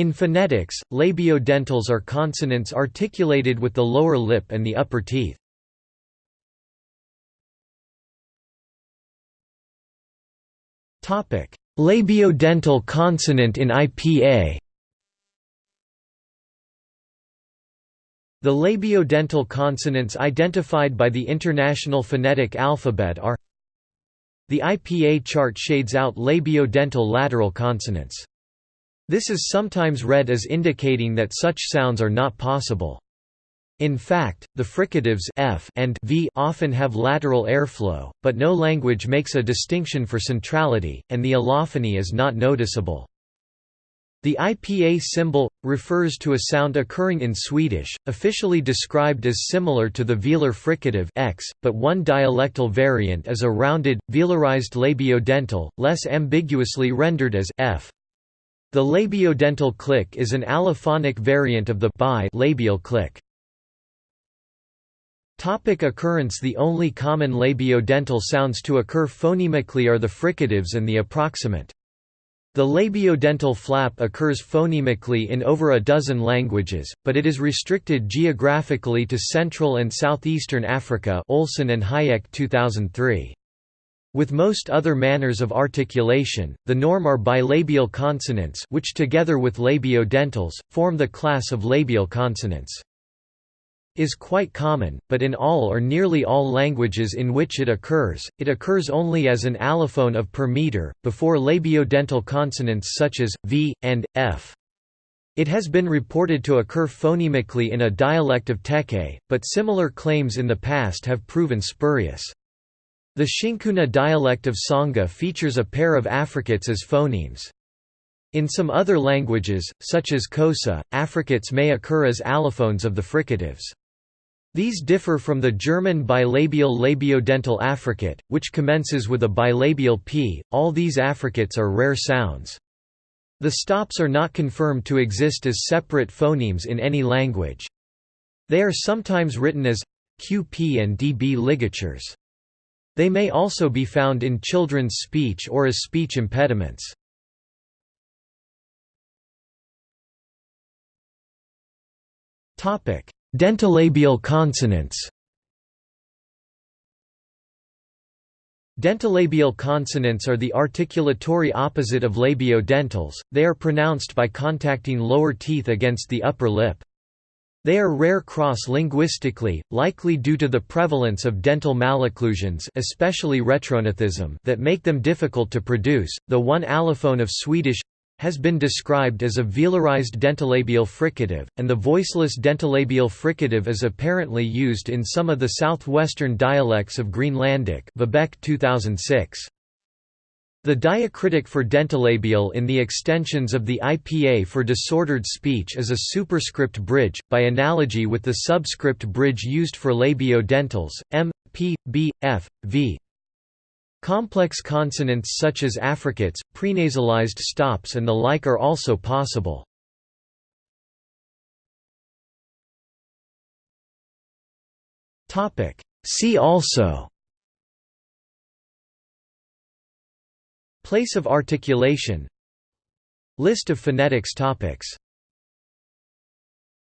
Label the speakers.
Speaker 1: In phonetics, labiodentals are consonants articulated with the lower lip and the upper teeth. Labiodental consonant in IPA The labiodental consonants identified by the International Phonetic Alphabet are The IPA chart shades out labiodental lateral consonants. This is sometimes read as indicating that such sounds are not possible. In fact, the fricatives f and v often have lateral airflow, but no language makes a distinction for centrality, and the allophony is not noticeable. The IPA symbol refers to a sound occurring in Swedish, officially described as similar to the velar fricative x, but one dialectal variant is a rounded, velarized labiodental, less ambiguously rendered as f. The labiodental click is an allophonic variant of the bi labial click. Topic occurrence The only common labiodental sounds to occur phonemically are the fricatives and the approximant. The labiodental flap occurs phonemically in over a dozen languages, but it is restricted geographically to Central and Southeastern Africa Olson and Hajek 2003. With most other manners of articulation, the norm are bilabial consonants which together with labiodentals, form the class of labial consonants. Is quite common, but in all or nearly all languages in which it occurs, it occurs only as an allophone of per meter, before labiodental consonants such as, v, and, f. It has been reported to occur phonemically in a dialect of Teke, but similar claims in the past have proven spurious. The XiNkuna dialect of Tsonga features a pair of affricates as phonemes. In some other languages, such as Xhosa, affricates may occur as allophones of the fricatives. These differ from the German bilabial labiodental affricate, which commences with a bilabial p. All these affricates are rare sounds. The stops are not confirmed to exist as separate phonemes in any language. They are sometimes written as qp and db ligatures. They may also be found in children's speech or as speech impediments. Dentolabial consonants Dentolabial consonants are the articulatory opposite of labiodentals, they are pronounced by contacting lower teeth against the upper lip. They are rare cross-linguistically, likely due to the prevalence of dental malocclusions especially retrognathism that make them difficult to produce. The one allophone of Swedish has been described as a velarized dentolabial fricative, and the voiceless dentolabial fricative is apparently used in some of the southwestern dialects of Greenlandic Vibeke 2006. The diacritic for dentolabial in the extensions of the IPA for disordered speech is a superscript bridge, by analogy with the subscript bridge used for labiodentals, m, p, b, f, v. Complex consonants such as affricates, prenasalized stops and the like are also possible. See also Place of articulation. List of phonetics topics